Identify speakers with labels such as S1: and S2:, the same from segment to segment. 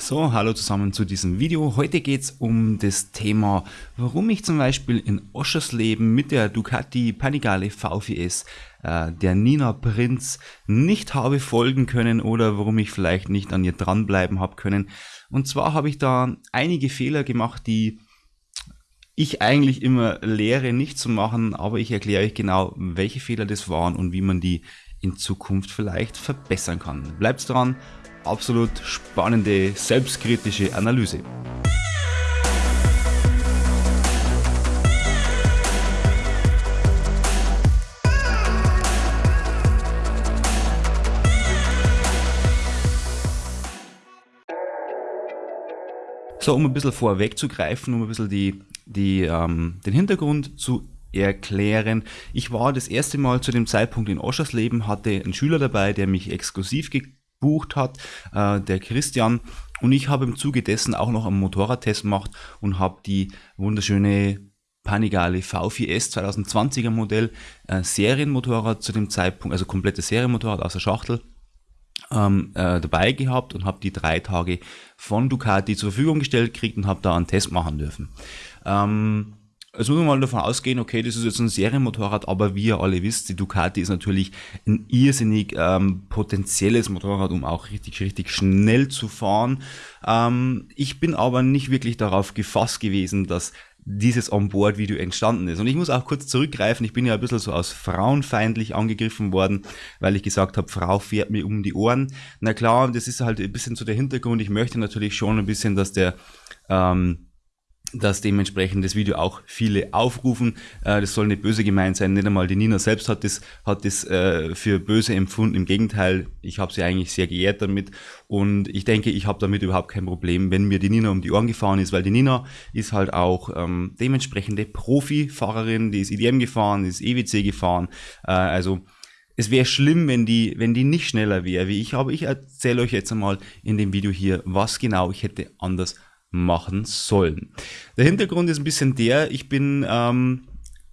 S1: So, hallo zusammen zu diesem Video. Heute geht es um das Thema, warum ich zum Beispiel in Oschersleben mit der Ducati Panigale V4S äh, der Nina Prinz nicht habe folgen können oder warum ich vielleicht nicht an ihr dranbleiben habe können. Und zwar habe ich da einige Fehler gemacht, die ich eigentlich immer lehre nicht zu machen, aber ich erkläre euch genau, welche Fehler das waren und wie man die in Zukunft vielleicht verbessern kann. Bleibt dran absolut spannende, selbstkritische Analyse. So, um ein bisschen vorwegzugreifen, um ein bisschen die, die, ähm, den Hintergrund zu erklären. Ich war das erste Mal zu dem Zeitpunkt in Oschersleben, hatte einen Schüler dabei, der mich exklusiv gebucht hat, äh, der Christian. Und ich habe im Zuge dessen auch noch einen Motorradtest gemacht und habe die wunderschöne Panigale V4S 2020er Modell, äh, Serienmotorrad zu dem Zeitpunkt, also komplettes Serienmotorrad aus der Schachtel, ähm, äh, dabei gehabt und habe die drei Tage von Ducati zur Verfügung gestellt gekriegt und habe da einen Test machen dürfen. Ähm, also muss man mal davon ausgehen, okay, das ist jetzt ein Serienmotorrad, aber wie ihr alle wisst, die Ducati ist natürlich ein irrsinnig ähm, potenzielles Motorrad, um auch richtig, richtig schnell zu fahren. Ähm, ich bin aber nicht wirklich darauf gefasst gewesen, dass dieses Onboard-Video entstanden ist. Und ich muss auch kurz zurückgreifen, ich bin ja ein bisschen so aus frauenfeindlich angegriffen worden, weil ich gesagt habe, Frau fährt mir um die Ohren. Na klar, das ist halt ein bisschen so der Hintergrund. Ich möchte natürlich schon ein bisschen, dass der ähm, dass dementsprechend das Video auch viele aufrufen. Äh, das soll nicht böse gemeint sein. Nicht einmal die Nina selbst hat das, hat das äh, für böse empfunden. Im Gegenteil, ich habe sie eigentlich sehr geehrt damit. Und ich denke, ich habe damit überhaupt kein Problem, wenn mir die Nina um die Ohren gefahren ist, weil die Nina ist halt auch ähm, dementsprechende Profifahrerin, die ist IDM gefahren, die ist EWC gefahren. Äh, also es wäre schlimm, wenn die, wenn die nicht schneller wäre wie ich, aber ich erzähle euch jetzt einmal in dem Video hier, was genau ich hätte anders machen sollen. Der Hintergrund ist ein bisschen der, ich bin, ähm,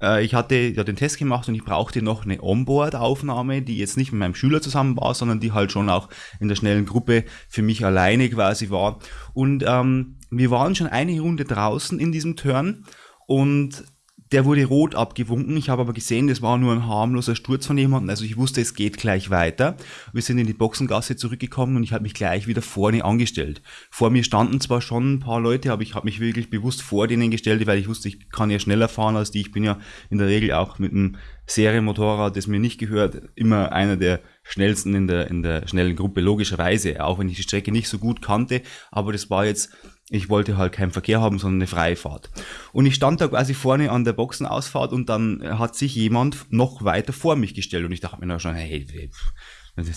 S1: äh, ich hatte ja den Test gemacht und ich brauchte noch eine Onboard-Aufnahme, die jetzt nicht mit meinem Schüler zusammen war, sondern die halt schon auch in der schnellen Gruppe für mich alleine quasi war. Und ähm, wir waren schon eine Runde draußen in diesem Turn und der wurde rot abgewunken. Ich habe aber gesehen, das war nur ein harmloser Sturz von jemandem. Also ich wusste, es geht gleich weiter. Wir sind in die Boxengasse zurückgekommen und ich habe mich gleich wieder vorne angestellt. Vor mir standen zwar schon ein paar Leute, aber ich habe mich wirklich bewusst vor denen gestellt, weil ich wusste, ich kann ja schneller fahren als die. Ich bin ja in der Regel auch mit einem Serienmotorrad, das mir nicht gehört, immer einer der schnellsten in der, in der schnellen Gruppe, logischerweise. Auch wenn ich die Strecke nicht so gut kannte, aber das war jetzt ich wollte halt keinen Verkehr haben, sondern eine freie Fahrt. Und ich stand da quasi vorne an der Boxenausfahrt und dann hat sich jemand noch weiter vor mich gestellt und ich dachte mir da schon, hey,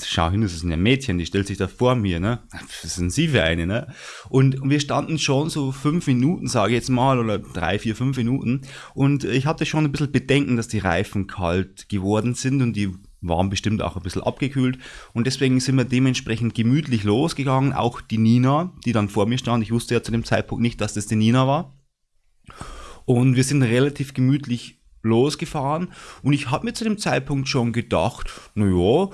S1: schau hin, das ist ein Mädchen, die stellt sich da vor mir, ne? Was sind Sie für eine, ne? Und wir standen schon so fünf Minuten, sage ich jetzt mal, oder drei, vier, fünf Minuten. Und ich hatte schon ein bisschen Bedenken, dass die Reifen kalt geworden sind und die waren bestimmt auch ein bisschen abgekühlt und deswegen sind wir dementsprechend gemütlich losgegangen. Auch die Nina, die dann vor mir stand, ich wusste ja zu dem Zeitpunkt nicht, dass das die Nina war. Und wir sind relativ gemütlich losgefahren und ich habe mir zu dem Zeitpunkt schon gedacht, naja,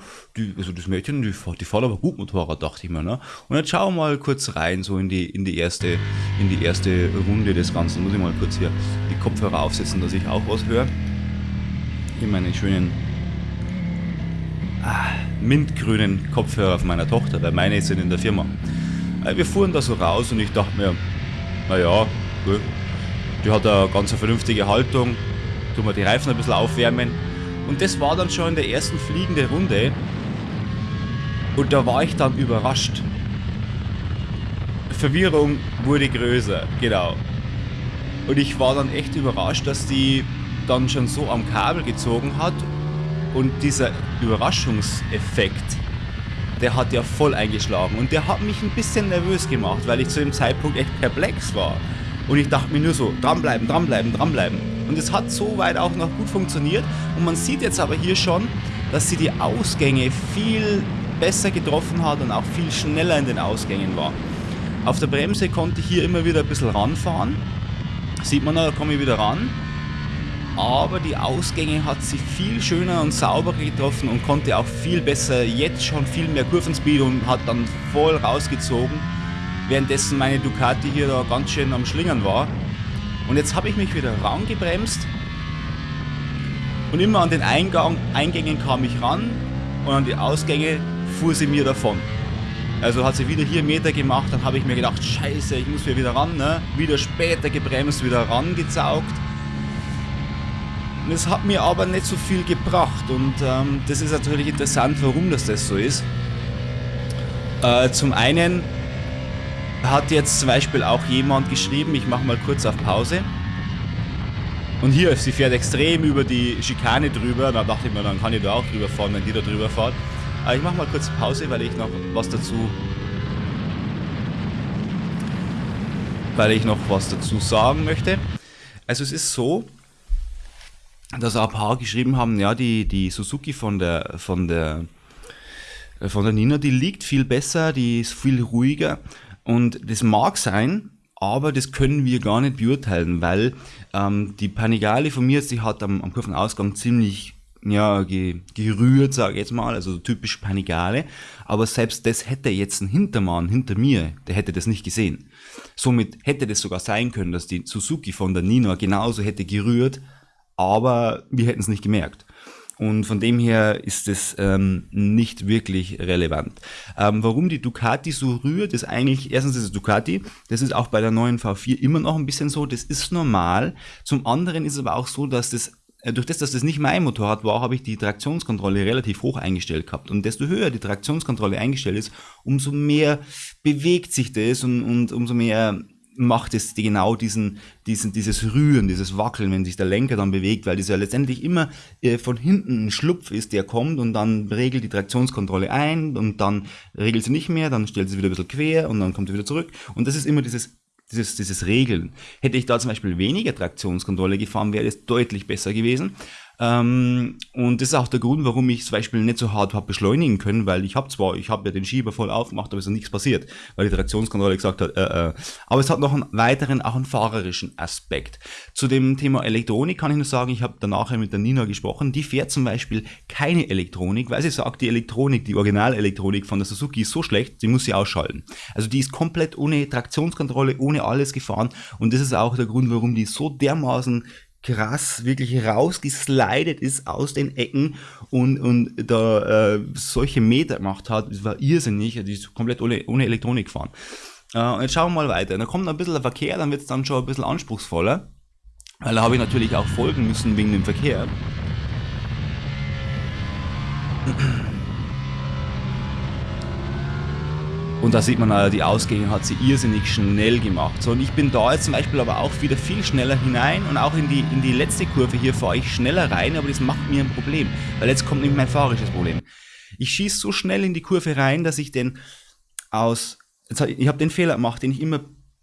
S1: also das Mädchen, die, die fährt aber gut Motorrad, dachte ich mir. Ne? Und jetzt schauen wir mal kurz rein, so in die, in, die erste, in die erste Runde des Ganzen. Muss ich mal kurz hier die Kopfhörer aufsetzen, dass ich auch was höre. Hier meine schönen ah, mintgrünen Kopfhörer von meiner Tochter, weil meine sind in der Firma. Äh, wir fuhren da so raus und ich dachte mir, naja, die hat eine ganz vernünftige Haltung, tun wir die Reifen ein bisschen aufwärmen. Und das war dann schon in der ersten fliegenden Runde. Und da war ich dann überrascht. Verwirrung wurde größer, genau. Und ich war dann echt überrascht, dass die dann schon so am Kabel gezogen hat und dieser Überraschungseffekt, der hat ja voll eingeschlagen und der hat mich ein bisschen nervös gemacht, weil ich zu dem Zeitpunkt echt perplex war. Und ich dachte mir nur so, dranbleiben, dranbleiben, dranbleiben. Und es hat soweit auch noch gut funktioniert. Und man sieht jetzt aber hier schon, dass sie die Ausgänge viel besser getroffen hat und auch viel schneller in den Ausgängen war. Auf der Bremse konnte ich hier immer wieder ein bisschen ranfahren. Sieht man, da komme ich wieder ran aber die Ausgänge hat sie viel schöner und sauberer getroffen und konnte auch viel besser jetzt schon viel mehr Kurvenspeed und hat dann voll rausgezogen. währenddessen meine Ducati hier da ganz schön am Schlingern war. Und jetzt habe ich mich wieder rangebremst und immer an den Eingang, Eingängen kam ich ran und an die Ausgänge fuhr sie mir davon. Also hat sie wieder hier Meter gemacht, dann habe ich mir gedacht, scheiße, ich muss wieder ran, ne? Wieder später gebremst, wieder rangezaugt. Und es hat mir aber nicht so viel gebracht und ähm, das ist natürlich interessant, warum das, das so ist. Äh, zum einen hat jetzt zum Beispiel auch jemand geschrieben, ich mache mal kurz auf Pause. Und hier, sie fährt extrem über die Schikane drüber. Da dachte ich mir, dann kann ich da auch drüber fahren, wenn die da drüber fährt. Aber ich mache mal kurz Pause, weil ich noch was dazu weil ich noch was dazu sagen möchte. Also es ist so, dass ein paar geschrieben haben, ja, die, die Suzuki von der, von der, von der Nina, die liegt viel besser, die ist viel ruhiger und das mag sein, aber das können wir gar nicht beurteilen, weil ähm, die Panigale von mir, die hat am, am Kurvenausgang ziemlich ja, ge, gerührt, sage ich jetzt mal, also typisch Panigale. Aber selbst das hätte jetzt ein Hintermann hinter mir, der hätte das nicht gesehen. Somit hätte das sogar sein können, dass die Suzuki von der Nina genauso hätte gerührt, aber wir hätten es nicht gemerkt. Und von dem her ist es ähm, nicht wirklich relevant. Ähm, warum die Ducati so rührt, ist eigentlich, erstens ist es Ducati, das ist auch bei der neuen V4 immer noch ein bisschen so, das ist normal. Zum anderen ist es aber auch so, dass das äh, durch das, dass das nicht mein Motorrad war, habe ich die Traktionskontrolle relativ hoch eingestellt gehabt. Und desto höher die Traktionskontrolle eingestellt ist, umso mehr bewegt sich das und, und umso mehr macht es genau diesen, diesen, dieses Rühren, dieses Wackeln, wenn sich der Lenker dann bewegt, weil das ja letztendlich immer äh, von hinten ein Schlupf ist, der kommt und dann regelt die Traktionskontrolle ein und dann regelt sie nicht mehr, dann stellt sie wieder ein bisschen quer und dann kommt sie wieder zurück. Und das ist immer dieses dieses, dieses Regeln. Hätte ich da zum Beispiel weniger Traktionskontrolle gefahren, wäre es deutlich besser gewesen. Ähm, und das ist auch der Grund, warum ich zum Beispiel nicht so hart habe beschleunigen können, weil ich habe zwar, ich habe ja den Schieber voll aufgemacht, aber es ist nichts passiert, weil die Traktionskontrolle gesagt hat, äh, äh. aber es hat noch einen weiteren, auch einen fahrerischen Aspekt. Zu dem Thema Elektronik kann ich nur sagen, ich habe danach mit der Nina gesprochen, die fährt zum Beispiel keine Elektronik, weil sie sagt, die Elektronik, die Originalelektronik von der Suzuki ist so schlecht, sie muss sie ausschalten. Also die ist komplett ohne Traktionskontrolle, ohne alles gefahren und das ist auch der Grund, warum die so dermaßen krass wirklich rausgeslidet ist aus den Ecken und, und da äh, solche Meter gemacht hat. Das war irrsinnig. Die ist komplett ohne, ohne Elektronik gefahren. Äh, jetzt schauen wir mal weiter. Da kommt ein bisschen der Verkehr, dann wird es dann schon ein bisschen anspruchsvoller. Weil da habe ich natürlich auch folgen müssen wegen dem Verkehr. Und da sieht man, äh, die Ausgänge hat sie irrsinnig schnell gemacht. So, und ich bin da jetzt zum Beispiel aber auch wieder viel schneller hinein und auch in die, in die letzte Kurve hier fahre ich schneller rein, aber das macht mir ein Problem, weil jetzt kommt nämlich mein fahrisches Problem. Ich schieße so schnell in die Kurve rein, dass ich den aus, jetzt, ich habe den Fehler gemacht, den ich immer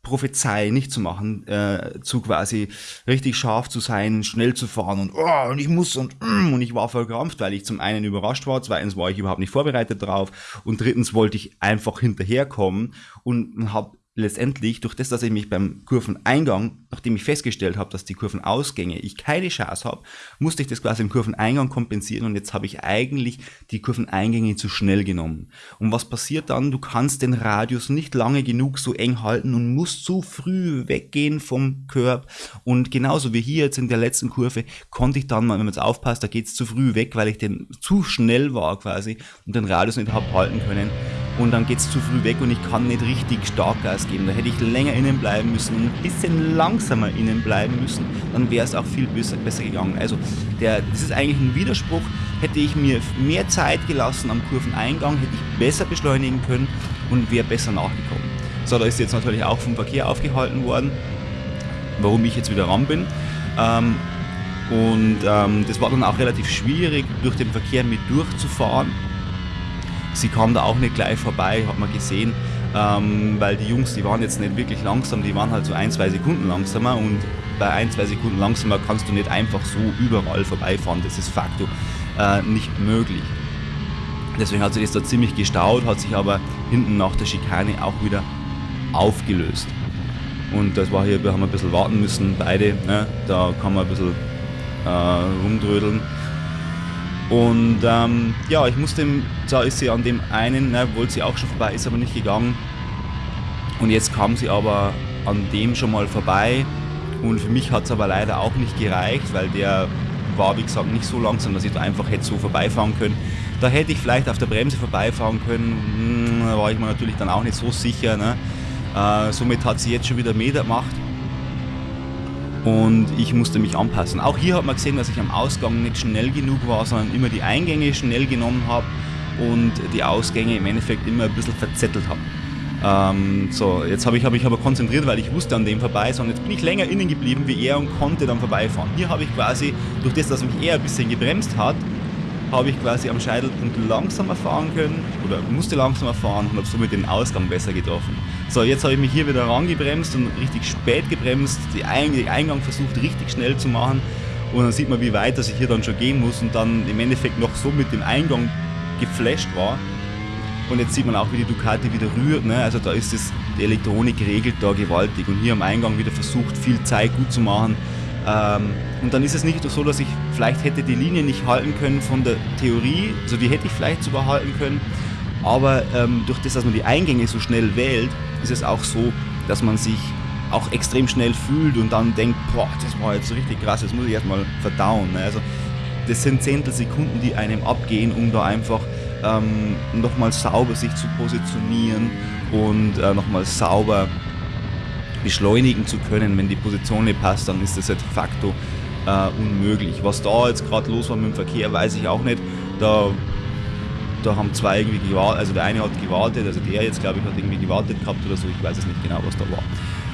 S1: Prophezei nicht zu machen, äh, zu quasi richtig scharf zu sein, schnell zu fahren und, oh, und ich muss und, mm, und ich war verkrampft, weil ich zum einen überrascht war, zweitens war ich überhaupt nicht vorbereitet drauf und drittens wollte ich einfach hinterherkommen und habe letztendlich durch das, dass ich mich beim Kurveneingang, nachdem ich festgestellt habe, dass die Kurvenausgänge ich keine Chance habe, musste ich das quasi im Kurveneingang kompensieren und jetzt habe ich eigentlich die Kurveneingänge zu schnell genommen. Und was passiert dann? Du kannst den Radius nicht lange genug so eng halten und musst zu früh weggehen vom Körb und genauso wie hier jetzt in der letzten Kurve konnte ich dann mal, wenn man jetzt aufpasst, da geht es zu früh weg, weil ich den zu schnell war quasi und den Radius nicht habe halten können und dann geht es zu früh weg und ich kann nicht richtig stark Gas geben. Da hätte ich länger innen bleiben müssen und ein bisschen langsamer innen bleiben müssen, dann wäre es auch viel besser, gegangen. Also der, das ist eigentlich ein Widerspruch. Hätte ich mir mehr Zeit gelassen am Kurveneingang, hätte ich besser beschleunigen können und wäre besser nachgekommen. So, da ist jetzt natürlich auch vom Verkehr aufgehalten worden, warum ich jetzt wieder ran bin. Ähm, und ähm, das war dann auch relativ schwierig, durch den Verkehr mit durchzufahren Sie kam da auch nicht gleich vorbei, hat man gesehen, ähm, weil die Jungs, die waren jetzt nicht wirklich langsam, die waren halt so ein, zwei Sekunden langsamer und bei ein, zwei Sekunden langsamer kannst du nicht einfach so überall vorbeifahren, das ist facto äh, nicht möglich. Deswegen hat sich das da ziemlich gestaut, hat sich aber hinten nach der Schikane auch wieder aufgelöst. Und das war hier, wir haben ein bisschen warten müssen, beide, ne? da kann man ein bisschen äh, rumdrödeln. Und ähm, ja, ich musste, da ist sie an dem einen, ne, wollte sie auch schon vorbei, ist aber nicht gegangen. Und jetzt kam sie aber an dem schon mal vorbei und für mich hat es aber leider auch nicht gereicht, weil der war, wie gesagt, nicht so langsam, dass ich da einfach hätte so vorbeifahren können. Da hätte ich vielleicht auf der Bremse vorbeifahren können, hm, da war ich mir natürlich dann auch nicht so sicher. Ne? Äh, somit hat sie jetzt schon wieder Meter gemacht und ich musste mich anpassen. Auch hier hat man gesehen, dass ich am Ausgang nicht schnell genug war, sondern immer die Eingänge schnell genommen habe und die Ausgänge im Endeffekt immer ein bisschen verzettelt habe. Ähm, so, jetzt habe ich, hab ich aber konzentriert, weil ich wusste an dem vorbei, sondern jetzt bin ich länger innen geblieben wie er und konnte dann vorbeifahren. Hier habe ich quasi, durch das, dass mich er ein bisschen gebremst hat, habe ich quasi am Scheitelpunkt langsamer fahren können oder musste langsamer fahren und habe somit den Ausgang besser getroffen. So, jetzt habe ich mich hier wieder rangebremst und richtig spät gebremst, den Eingang versucht richtig schnell zu machen und dann sieht man, wie weit dass ich hier dann schon gehen muss und dann im Endeffekt noch so mit dem Eingang geflasht war. Und jetzt sieht man auch, wie die Ducati wieder rührt. Ne? Also da ist es, die Elektronik regelt da gewaltig. Und hier am Eingang wieder versucht, viel Zeit gut zu machen. Ähm, und dann ist es nicht so, dass ich vielleicht hätte die Linie nicht halten können von der Theorie. Also die hätte ich vielleicht sogar halten können. Aber ähm, durch das, dass man die Eingänge so schnell wählt, ist es auch so, dass man sich auch extrem schnell fühlt und dann denkt, boah, das war jetzt richtig krass, das muss ich erstmal verdauen. Ne? Also das sind Zehntelsekunden, die einem abgehen, um da einfach ähm, nochmal sauber sich zu positionieren und äh, nochmal sauber beschleunigen zu können. Wenn die Position nicht passt, dann ist das de facto äh, unmöglich. Was da jetzt gerade los war mit dem Verkehr, weiß ich auch nicht. Da, da haben zwei irgendwie gewartet, also der eine hat gewartet, also der jetzt glaube ich hat irgendwie gewartet gehabt oder so, ich weiß es nicht genau, was da war.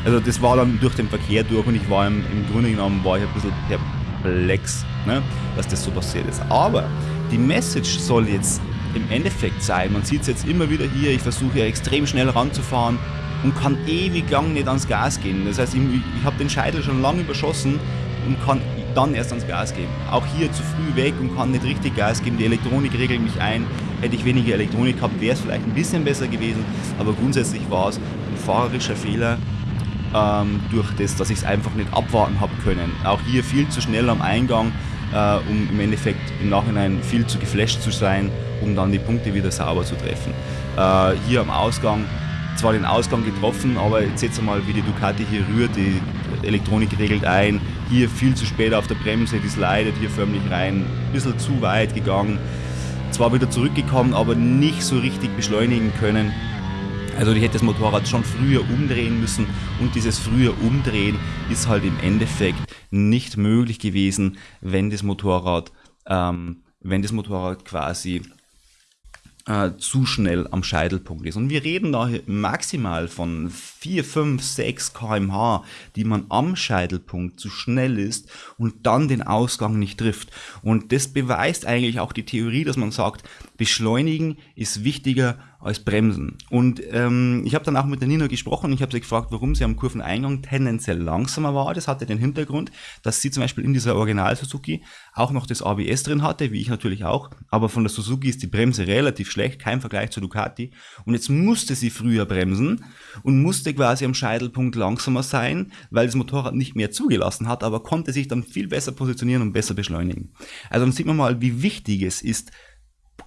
S1: Also das war dann durch den Verkehr durch und ich war im, im Grunde genommen war ich ein bisschen perplex, ne, dass das so passiert ist. Aber die Message soll jetzt im Endeffekt sein. Man sieht es jetzt immer wieder hier, ich versuche ja extrem schnell ranzufahren und kann ewig lang nicht ans Gas gehen. Das heißt, ich, ich habe den Scheitel schon lange überschossen und kann dann erst ans Gas gehen. Auch hier zu früh weg und kann nicht richtig Gas geben. Die Elektronik regelt mich ein. Hätte ich weniger Elektronik gehabt, wäre es vielleicht ein bisschen besser gewesen. Aber grundsätzlich war es ein fahrerischer Fehler ähm, durch das, dass ich es einfach nicht abwarten habe können. Auch hier viel zu schnell am Eingang, äh, um im Endeffekt im Nachhinein viel zu geflasht zu sein um dann die Punkte wieder sauber zu treffen. Äh, hier am Ausgang zwar den Ausgang getroffen, aber jetzt seht ihr mal, wie die Ducati hier rührt, die Elektronik regelt ein, hier viel zu spät auf der Bremse, die slidet hier förmlich rein, ein bisschen zu weit gegangen, zwar wieder zurückgekommen, aber nicht so richtig beschleunigen können. Also ich hätte das Motorrad schon früher umdrehen müssen und dieses früher Umdrehen ist halt im Endeffekt nicht möglich gewesen, wenn das Motorrad, ähm, wenn das Motorrad quasi äh, zu schnell am Scheitelpunkt ist. Und wir reden da maximal von 4, 5, 6 kmh, die man am Scheitelpunkt zu schnell ist und dann den Ausgang nicht trifft. Und das beweist eigentlich auch die Theorie, dass man sagt, beschleunigen ist wichtiger als Bremsen. Und ähm, ich habe dann auch mit der Nina gesprochen und ich habe sie gefragt, warum sie am Kurveneingang tendenziell langsamer war. Das hatte den Hintergrund, dass sie zum Beispiel in dieser Original Suzuki auch noch das ABS drin hatte, wie ich natürlich auch. Aber von der Suzuki ist die Bremse relativ schlecht, kein Vergleich zu Ducati. Und jetzt musste sie früher bremsen und musste quasi am Scheitelpunkt langsamer sein, weil das Motorrad nicht mehr zugelassen hat, aber konnte sich dann viel besser positionieren und besser beschleunigen. Also dann sieht man mal, wie wichtig es ist,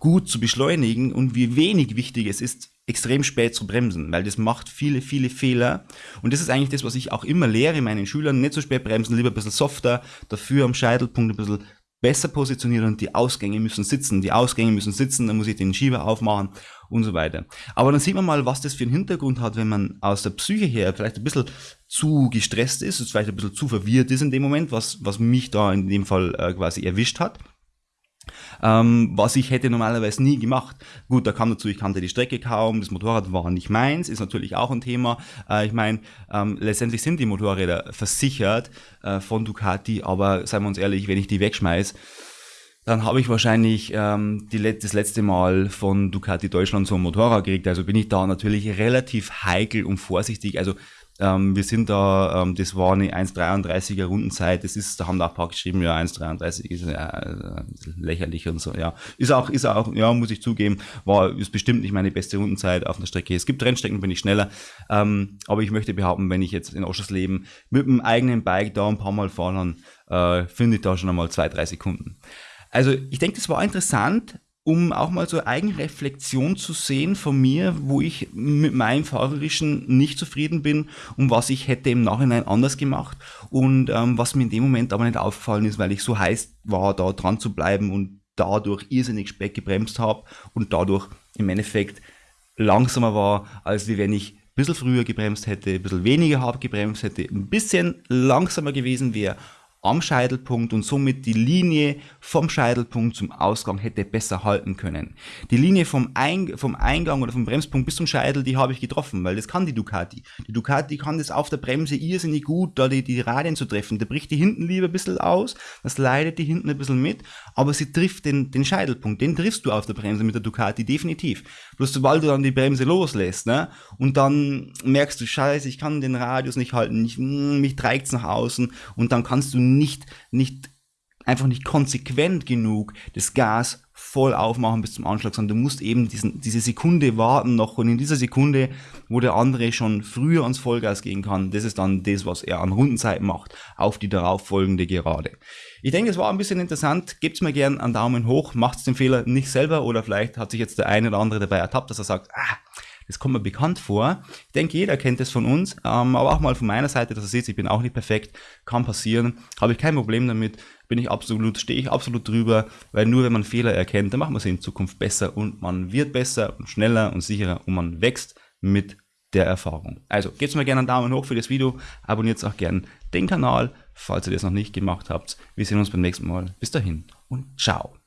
S1: gut zu beschleunigen und wie wenig wichtig es ist, extrem spät zu bremsen, weil das macht viele, viele Fehler. Und das ist eigentlich das, was ich auch immer lehre meinen Schülern, nicht so spät bremsen, lieber ein bisschen softer, dafür am Scheitelpunkt ein bisschen besser positionieren und die Ausgänge müssen sitzen. Die Ausgänge müssen sitzen, dann muss ich den Schieber aufmachen und so weiter. Aber dann sieht man mal, was das für einen Hintergrund hat, wenn man aus der Psyche her vielleicht ein bisschen zu gestresst ist, vielleicht ein bisschen zu verwirrt ist in dem Moment, was, was mich da in dem Fall äh, quasi erwischt hat ähm, was ich hätte normalerweise nie gemacht. Gut, da kam dazu, ich kannte die Strecke kaum, das Motorrad war nicht meins, ist natürlich auch ein Thema. Äh, ich meine, ähm, letztendlich sind die Motorräder versichert äh, von Ducati, aber seien wir uns ehrlich, wenn ich die wegschmeiß, dann habe ich wahrscheinlich ähm, die, das letzte Mal von Ducati Deutschland so ein Motorrad gekriegt. Also bin ich da natürlich relativ heikel und vorsichtig. Also ähm, wir sind da, ähm, das war eine 1,33er Rundenzeit, das ist, da haben da auch ein paar geschrieben, ja, 1,33 ist ja, äh, lächerlich und so, ja. Ist auch, ist auch, ja, muss ich zugeben, war, ist bestimmt nicht meine beste Rundenzeit auf einer Strecke. Es gibt Rennstrecken, bin ich schneller, ähm, aber ich möchte behaupten, wenn ich jetzt in Oschersleben mit dem eigenen Bike da ein paar Mal fahre, dann äh, finde ich da schon einmal zwei, drei Sekunden. Also ich denke, das war interessant um auch mal so Eigenreflexion zu sehen von mir, wo ich mit meinem Fahrerischen nicht zufrieden bin und was ich hätte im Nachhinein anders gemacht und ähm, was mir in dem Moment aber nicht aufgefallen ist, weil ich so heiß war, da dran zu bleiben und dadurch irrsinnig spät gebremst habe und dadurch im Endeffekt langsamer war, als wenn ich ein bisschen früher gebremst hätte, ein bisschen weniger hart gebremst hätte, ein bisschen langsamer gewesen wäre am Scheitelpunkt und somit die Linie vom Scheitelpunkt zum Ausgang hätte besser halten können. Die Linie vom, Eing vom Eingang oder vom Bremspunkt bis zum Scheitel, die habe ich getroffen, weil das kann die Ducati. Die Ducati kann das auf der Bremse irrsinnig gut, da die, die Radien zu treffen. Da bricht die hinten lieber ein bisschen aus, das leidet die hinten ein bisschen mit, aber sie trifft den, den Scheitelpunkt, den triffst du auf der Bremse mit der Ducati definitiv. Bloß sobald du dann die Bremse loslässt, ne, und dann merkst du, scheiße, ich kann den Radius nicht halten, ich, hm, mich trägt's nach außen und dann kannst du nicht, nicht, einfach nicht konsequent genug das Gas voll aufmachen bis zum Anschlag, sondern du musst eben diesen, diese Sekunde warten noch und in dieser Sekunde, wo der andere schon früher ans Vollgas gehen kann, das ist dann das, was er an Rundenzeit macht, auf die darauffolgende Gerade. Ich denke, es war ein bisschen interessant. Gebt mir gerne einen Daumen hoch, macht den Fehler nicht selber oder vielleicht hat sich jetzt der eine oder andere dabei ertappt, dass er sagt, ah, das kommt mir bekannt vor. Ich denke, jeder kennt das von uns, ähm, aber auch mal von meiner Seite, dass ihr seht, ich bin auch nicht perfekt, kann passieren, habe ich kein Problem damit, bin ich absolut, stehe ich absolut drüber, weil nur wenn man Fehler erkennt, dann macht man sie in Zukunft besser und man wird besser und schneller und sicherer und man wächst mit der Erfahrung. Also gebt mir gerne einen Daumen hoch für das Video, abonniert auch gerne den Kanal, falls ihr das noch nicht gemacht habt. Wir sehen uns beim nächsten Mal. Bis dahin und ciao.